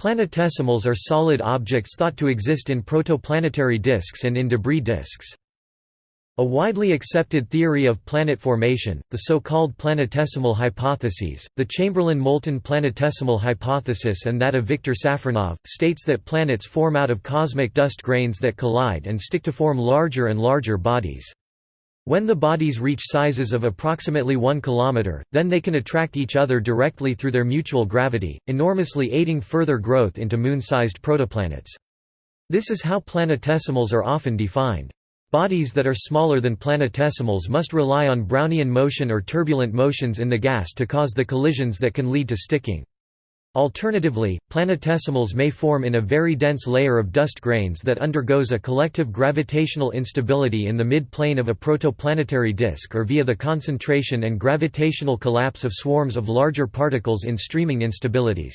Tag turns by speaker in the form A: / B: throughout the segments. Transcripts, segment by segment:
A: Planetesimals are solid objects thought to exist in protoplanetary disks and in debris disks. A widely accepted theory of planet formation, the so-called planetesimal hypotheses, the Chamberlin-Moulton planetesimal hypothesis and that of Viktor Safronov, states that planets form out of cosmic dust grains that collide and stick to form larger and larger bodies. When the bodies reach sizes of approximately 1 km, then they can attract each other directly through their mutual gravity, enormously aiding further growth into moon-sized protoplanets. This is how planetesimals are often defined. Bodies that are smaller than planetesimals must rely on Brownian motion or turbulent motions in the gas to cause the collisions that can lead to sticking. Alternatively, planetesimals may form in a very dense layer of dust grains that undergoes a collective gravitational instability in the mid-plane of a protoplanetary disk or via the concentration and gravitational collapse of swarms of larger particles in streaming instabilities.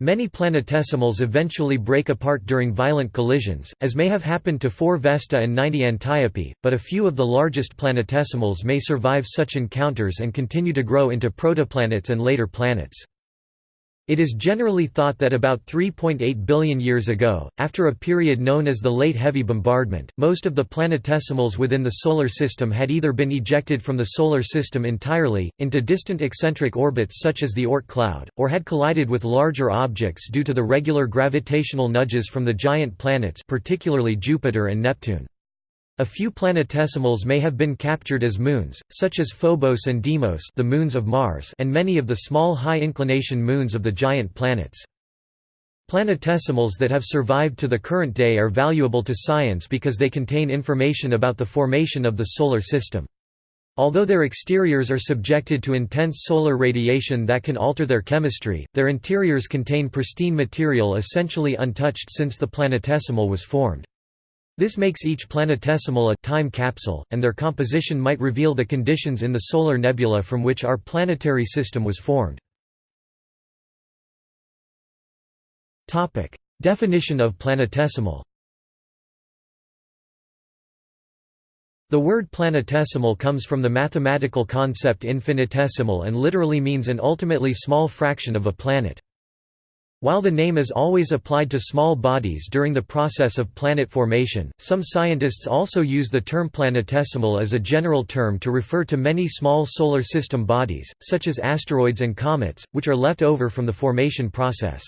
A: Many planetesimals eventually break apart during violent collisions, as may have happened to 4 Vesta and 90 Antiope, but a few of the largest planetesimals may survive such encounters and continue to grow into protoplanets and later planets. It is generally thought that about 3.8 billion years ago, after a period known as the Late Heavy Bombardment, most of the planetesimals within the Solar System had either been ejected from the Solar System entirely, into distant eccentric orbits such as the Oort cloud, or had collided with larger objects due to the regular gravitational nudges from the giant planets particularly Jupiter and Neptune. A few planetesimals may have been captured as moons, such as Phobos and Deimos the moons of Mars and many of the small high-inclination moons of the giant planets. Planetesimals that have survived to the current day are valuable to science because they contain information about the formation of the Solar System. Although their exteriors are subjected to intense solar radiation that can alter their chemistry, their interiors contain pristine material essentially untouched since the planetesimal was formed. This makes each planetesimal a time capsule, and their composition might reveal the conditions in the solar nebula from which our planetary system was formed. Definition of planetesimal The word planetesimal comes from the mathematical concept infinitesimal and literally means an ultimately small fraction of a planet. While the name is always applied to small bodies during the process of planet formation, some scientists also use the term planetesimal as a general term to refer to many small solar system bodies, such as asteroids and comets, which are left over from the formation process.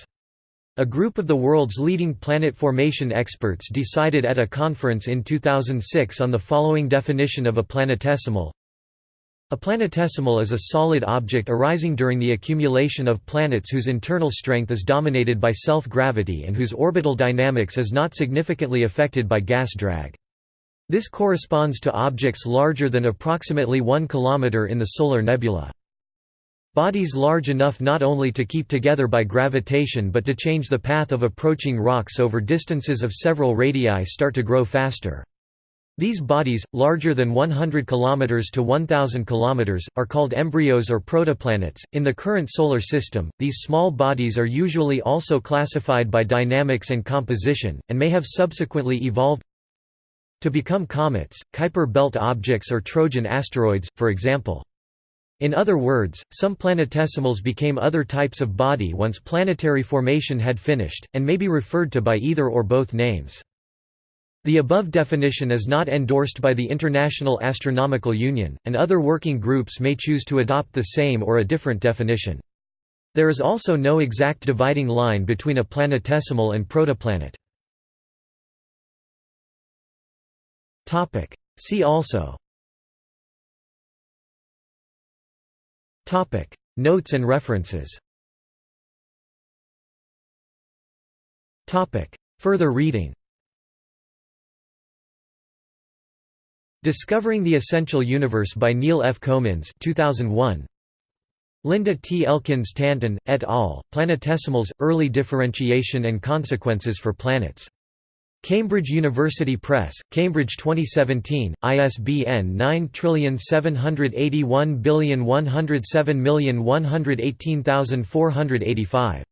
A: A group of the world's leading planet formation experts decided at a conference in 2006 on the following definition of a planetesimal a planetesimal is a solid object arising during the accumulation of planets whose internal strength is dominated by self-gravity and whose orbital dynamics is not significantly affected by gas drag. This corresponds to objects larger than approximately 1 km in the solar nebula. Bodies large enough not only to keep together by gravitation but to change the path of approaching rocks over distances of several radii start to grow faster. These bodies, larger than 100 km to 1000 km, are called embryos or protoplanets. In the current solar system, these small bodies are usually also classified by dynamics and composition, and may have subsequently evolved to become comets, Kuiper belt objects or Trojan asteroids, for example. In other words, some planetesimals became other types of body once planetary formation had finished, and may be referred to by either or both names. The above definition is not endorsed by the International Astronomical Union, and other working groups may choose to adopt the same or a different definition. There is also no exact dividing line between a planetesimal and protoplanet. See also. Notes and references. Further reading Discovering the Essential Universe by Neil F. Comins 2001. Linda T. Elkins Tanton, et al., Planetesimals, Early Differentiation and Consequences for Planets. Cambridge University Press, Cambridge 2017, ISBN 9781107118485.